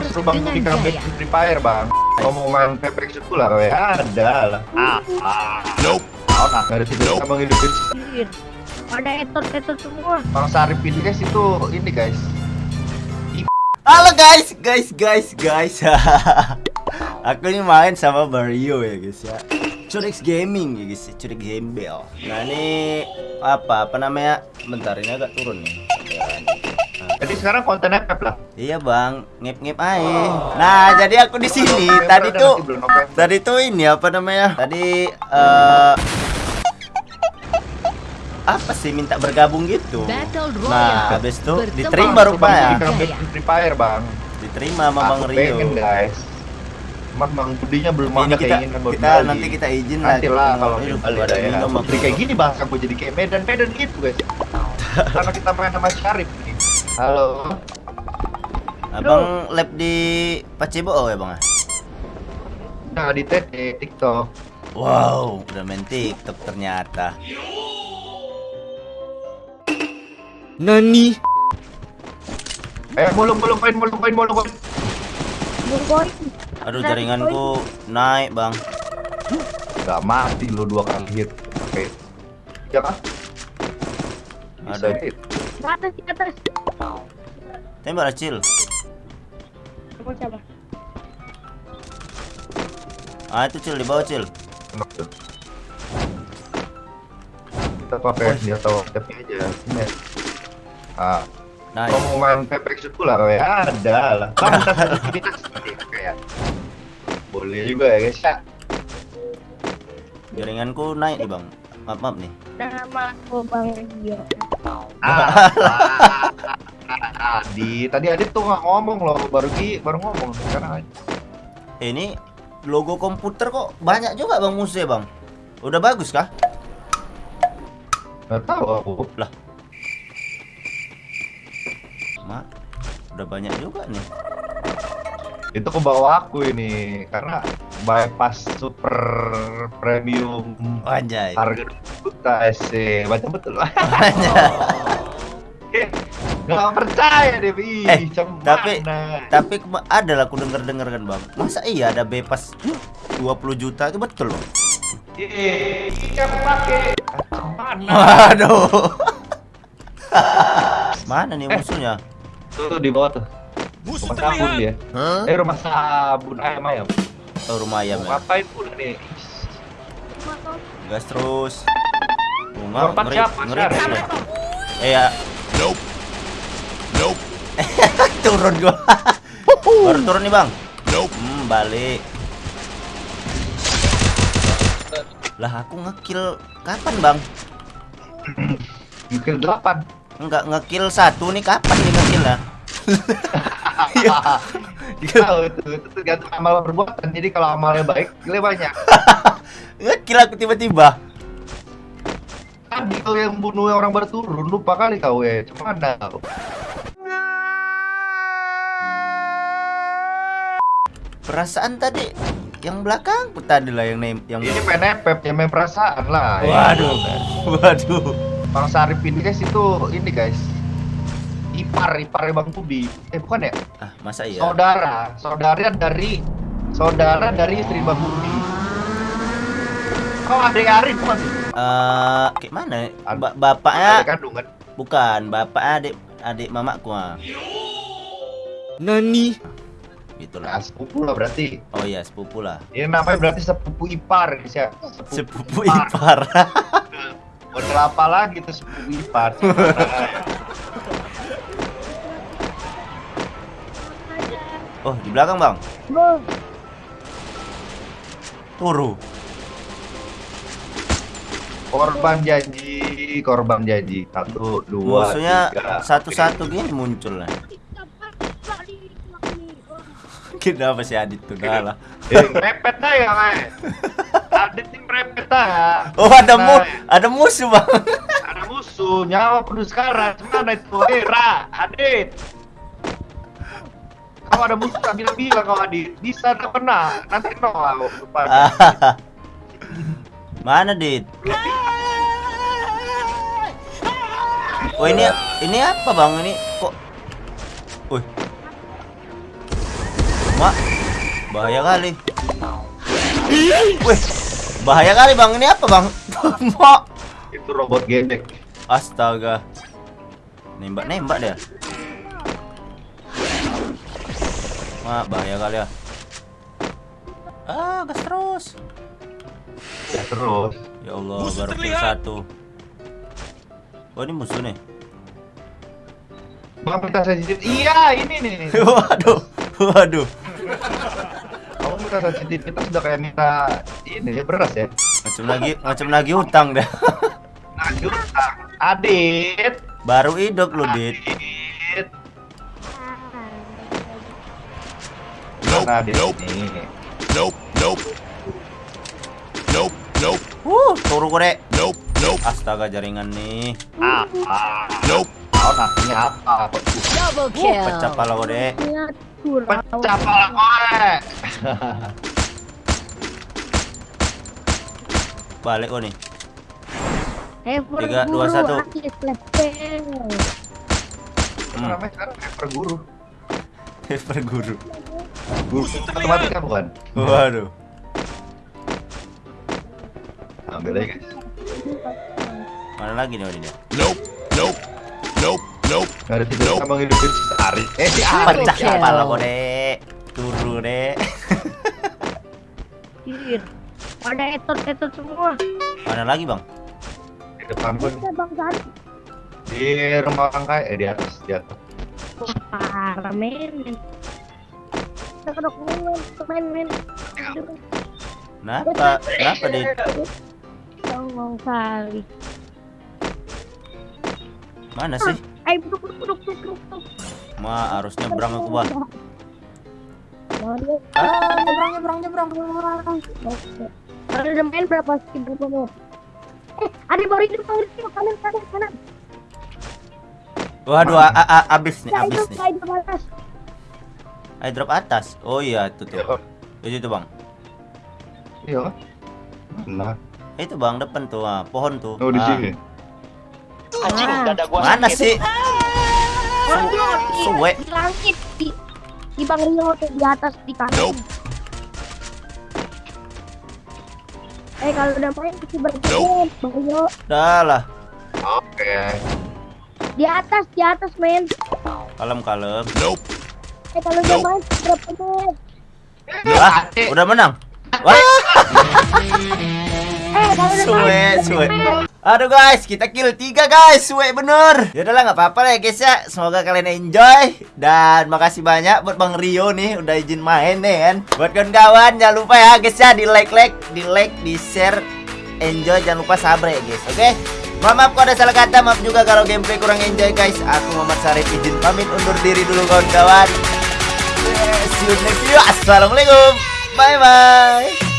bang, suruh bang bikin comeback di Free Fire bang. Kalau mau main PPX itu lah, kayak ada lah. Ah, ah. Nope. Oh, nah, nggak ada sih bisa menghidupin Anjir. Ada etot-etot semua. Bang Sarip ini guys itu ini guys. Halo guys, guys, guys, guys. Aku ini main sama Mario ya guys ya. Curix Gaming ya guys, ya. Curix Gembel. Nah ini apa? Apa namanya? Bentar ini agak turun nih. Sekarang kontennya pep lah. Iya bang, ngep-ngep aja. Nah jadi aku di sini. November Tadi tuh, nanti tadi tuh ini apa namanya? Tadi eh apa sih minta bergabung gitu? Nah, habis itu diterima rupanya. bikin comeback di Free Fire bang. Diterima sama Bang Rio. pengen guys. Cuman bang Budinya belum ada kita, keinginan kita kembali. nanti kita izin Nanti lah kalau Aduh, dia balik ada ya. Putri kayak gini bahasa gue jadi kayak Medan Medan gitu guys. Karena kita main sama Syarif. Halo. Abang lab di Pacebo ya bang? Nah di TikTok. Wow, udah main TikTok ternyata. Nani? Eh mulung mulung koin mulung koin koin. Boy. Aduh jaringanku naik bang. Gak mati lo dua kali hit. Oke. Ya kan? Bisa Aduh. hit. Di atas, di atas. Tembak Acil. Ah itu Cil di bawah Cil. Kita pakai dia tahu tapi aja. Ah, Nah, mau main PPX itu lah kayak ada lah. Kan kita seperti kayak. Boleh juga ya guys ya. jaringanku naik nih bang. Maaf maaf nih. Nama aku Bang Rio. Ah, Adi, tadi Adit tuh nggak ngomong loh, baru Ki baru ngomong sekarang. Eh, ini logo komputer kok banyak juga bang musuhnya bang. Udah bagus kah? Nggak tahu aku. Lah. Mak, udah banyak juga nih. Itu ke bawah aku ini karena bypass super premium Anjay. harga 2 juta SC baca betul nggak percaya deh Bi Eh, tapi-. Tapi ada lah aku denger denger kan bang. Masa iya ada bebas 20 juta itu betul loh. Iya, iya aku pakai mana Waduh. Mana nih Eh. musuhnya? tuh, tuh di bawah tuh rumah sabun dia eh rumah sabun ayam ayam Oh, rumah ayam mau ya. ngapain pun nih Gas terus. Korban ngeri, siapa? ngeri. Siapa? ngeri. Eh ya. Nope. turun gua. Baru turun nih, Bang. Nope. Hmm, balik. Lah aku ngekill kapan, Bang? mungkin delapan Enggak ngekill satu nih kapan nih ngekill lah? tahu itu itu tergantung amal perbuatan jadi kalau amalnya baik nilai banyak ngekill aku tiba-tiba. tadi kau yang bunuh orang baru turun lupa kali kau ya cuma anda Perasaan tadi yang belakang tadi lah yang nem yang ini main epep ya main perasaan lah ya. Waduh. Waduh. Bang Sarip ini guys itu ini guys ipar ipar Bang Tubi eh bukan ya Ah, masa iya? saudara saudara dari saudara dari istri Bang Tubi kau adik Arif bukan sih Eh, kayak mana? Ba- bapaknya kandung kan bukan, bapak adik adik mamaku ah. Nani? Gitu nah, lah. sepupu lah berarti Oh iya, sepupu lah. ini namanya berarti sepupu ipar guys ya Sepupu ipar. model apa lagi tuh sepupu ipar oh, di belakang, Bang. Bang. Turu. korban janji korban janji satu dua Musuhnya tiga. satu-satu gini muncul lah. Kenapa sih Adit tuh dah lah? eh mepet dah ya Adit ini mepet dah Oh, ada mu Nah, ada musuh, Bang. ada musuh nyawa penuh sekarang. Mana itu eh Ra Adit. Kau ada musuh tak bilang-bilang kau Adit? Bisa tak pernah? Nanti no aku Mana, Dit? Oh, ini ini apa, Bang? Ini Mak, bahaya kali. Wih, bahaya kali bang. Ini apa bang? Mak, Itu robot gebek. astaga. Nembak nembak dia. Mak, bahaya kali ya. Ah, gas terus. Ya terus. Ya Allah, baru kill satu. Oh ini musuh nih. Bang sensitif. Iya, ini nih. waduh, waduh. Kamu minta sensitivitas udah kayak minta ini ya beras ya. Macam lagi, macam lagi utang dah. Lanjut. Adit. Baru hidup lu, Dit. Adit. Mana Adit nih? Nope, nope. Nope, nope, Uh, turu kore. nope, nope, Astaga jaringan nih. Apa? nope. Kau nasinya apa? Double Uh, kill. pecah pala. Pecah pala. Balik kok nih. Ever Tiga, dua, satu. Namanya sekarang Guru. Matematika bukan? Waduh. Ambil aja guys. Mana lagi nih? Nope, nope, nope, nope. Gak ada tidur sama ngidupin si Ari. Eh si Ari. Pecah kill. pala kore. Turu deh. Kir. Ada etot-etot semua. Mana lagi bang? Di depan pun bang Sari. di rumah orang kaya. Eh di atas, di atas. Wah, Parah men. Kita kedok men, men, Kenapa? Kenapa Dit? Tolong kali. Mana sih? Ayo, duduk, duduk, duduk, duduk, duduk. Ma harus nyebrang aku bang. Ah, nyebrang nyebrang udah main berapa sih berapa mau? Eh, ada baru hidup baru hidup kanan kanan kanan. Waduh, a a abis nih, abis nih. Ayo drop atas. Oh iya, itu tuh. Itu tuh bang. iya. Nah, Itu bang depan tuh, ah, pohon tuh. oh di Ah. Sini. Ah, Mana sih? Di- Suwe. Di langit di di Bang Rio tuh di atas di kanan. Nope. Eh kalau udah main pasti berjalan Bang Rio Dah lah. Oke. di atas di atas men. Kalem kalem. Nope. Eh kalau udah main berapa men? Ah, udah menang. Wah, udah suwe, suwe. Aduh guys, kita kill tiga guys, suwe bener. Ya udahlah nggak apa-apa ya guys ya. Semoga kalian enjoy dan makasih banyak buat Bang Rio nih udah izin main nih kan. Buat kawan-kawan jangan lupa ya guys ya di like like, di like, di share, enjoy jangan lupa sabar ya guys. Oke. Mohon maaf kalau ada salah kata, maaf juga kalau gameplay kurang enjoy guys. Aku Muhammad Sarif izin pamit undur diri dulu kawan-kawan. See you next video. Assalamualaikum. Bye bye.